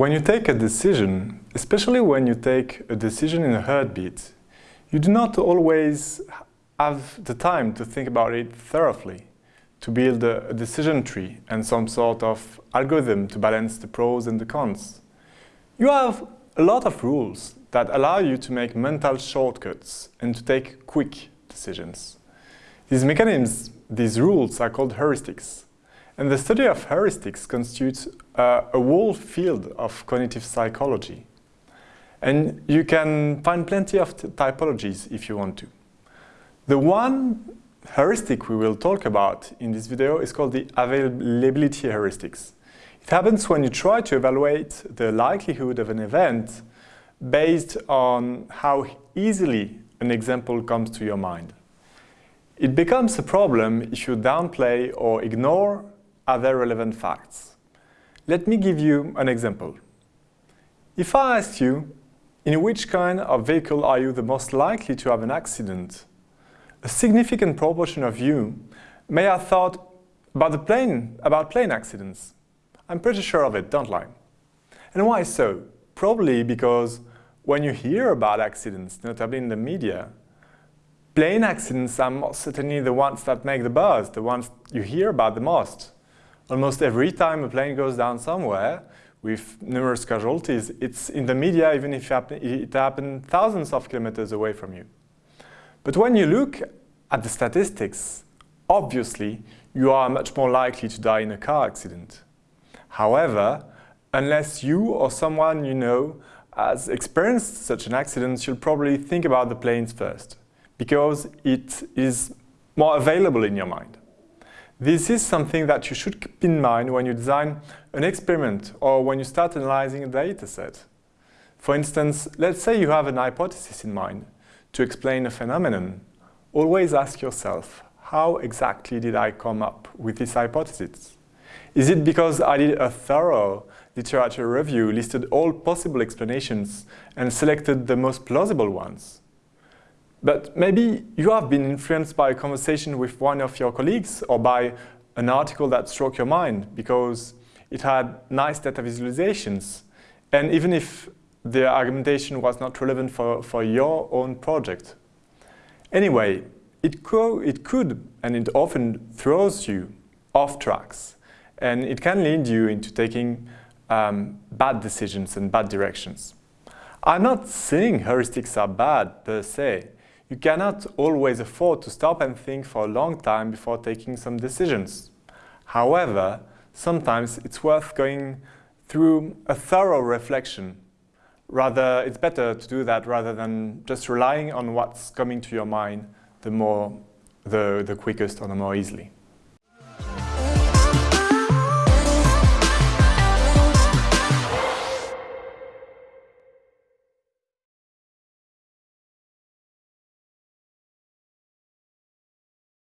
When you take a decision, especially when you take a decision in a heartbeat, you do not always have the time to think about it thoroughly, to build a, decision tree and some sort of algorithm to balance the pros and the cons. You have a lot of rules that allow you to make mental shortcuts and to take quick decisions. These mechanisms, these rules are called heuristics. And the study of heuristics constitutes uh, a whole field of cognitive psychology. And you can find plenty of typologies if you want to. The one heuristic we will talk about in this video is called the availability heuristics. It happens when you try to evaluate the likelihood of an event based on how easily an example comes to your mind. It becomes a problem if you downplay or ignore other relevant facts. Let me give you an example. If I asked you, in which kind of vehicle are you the most likely to have an accident? A significant proportion of you may have thought about the plane, about plane accidents. I'm pretty sure of it, don't lie. And why so? Probably because when you hear about accidents, notably in the media, plane accidents are most certainly the ones that make the buzz, the ones you hear about the most. Almost every time a plane goes down somewhere, with numerous casualties, it's in the media even if it happened thousands of kilometers away from you. But when you look at the statistics, obviously you are much more likely to die in a car accident. However, unless you or someone you know has experienced such an accident, you'll probably think about the planes first, because it is more available in your mind. This is something that you should keep in mind when you design an experiment or when you start analyzing a data set. For instance, let's say you have an hypothesis in mind to explain a phenomenon. Always ask yourself, how exactly did I come up with this hypothesis? Is it because I did a thorough literature review, listed all possible explanations, and selected the most plausible ones? But maybe you have been influenced by a conversation with one of your colleagues or by an article that struck your mind because it had nice data visualizations. And even if the argumentation was not relevant for, for your own project. Anyway, it, co it could, and it often throws you off tracks. And it can lead you into taking um, bad decisions and bad directions. I'm not saying heuristics are bad per se, you cannot always afford to stop and think for a long time before taking some decisions. However, sometimes it's worth going through a thorough reflection. Rather, it's better to do that rather than just relying on what's coming to your mind the more, the, the quickest or the more easily.